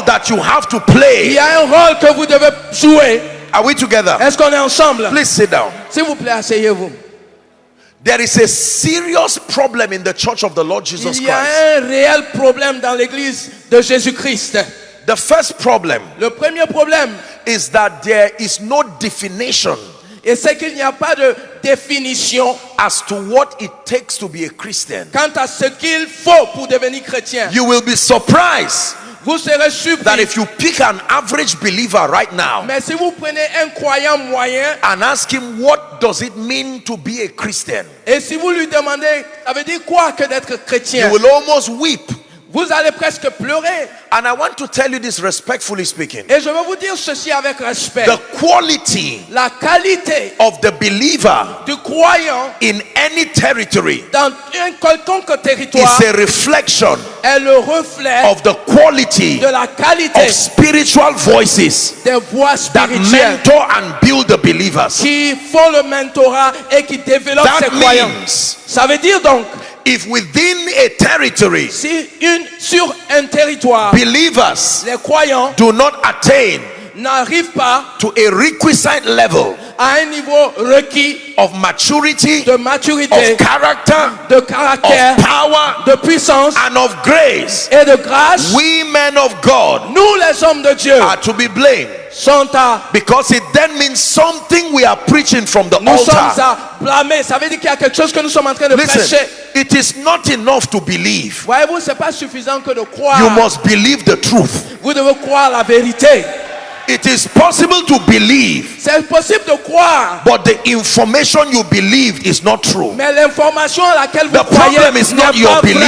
role that you have to Il play. y a un rôle que vous devez jouer. Are we together? Est-ce qu'on est ensemble Please sit down. S'il vous plaît, asseyez-vous. There is a serious problem in the church of the Lord Jesus Il y a Christ. un réel problème dans l'église de Jésus-Christ. The first problem Le premier problème, is that there is no definition et c'est qu'il n'y a pas de définition as to what it takes to be a Christian. quant à ce qu'il faut pour devenir chrétien. You will be surprised Vous serez that if you pick an average believer right now Mais si vous prenez un croyant moyen and ask him what does it mean to be a Christian, et si vous lui demandez, ça veut dire quoi que d'être you chrétien will almost weep. Vous allez presque pleurer. And I want to tell you this respectfully speaking. Et je vais vous dire ceci avec respect. The quality La qualité of the believer du croyant in any territory dans un quelconque territoire is a reflection est le reflet of the quality de la qualité of spiritual voices des voix that spirituelles mentor and build the believers. qui font le mentorat et qui développent That ces croyants. Ça veut dire donc, if within a territory si une, sur un territoire, believers les croyants do not attain n'arrivent pas to a requisite level à un niveau requis of maturity, de maturité, of character, de caractère, of power, de puissance and of grace, eh, et de grâce, we men of God nous les hommes de Dieu are to be blamed sont à because it then means something we are preaching from the nous sommes altar. à blâmer. Ça veut dire qu'il y a quelque chose que nous sommes en train de Listen, prêcher. it is not enough to believe. Voyez-vous, c'est pas suffisant que de croire. You must believe the truth. Vous devez croire la vérité. It is possible to believe, C'est possible de croire, but the information you believed is not true. mais l'information à laquelle vous The croyez problem is n'est not your belief.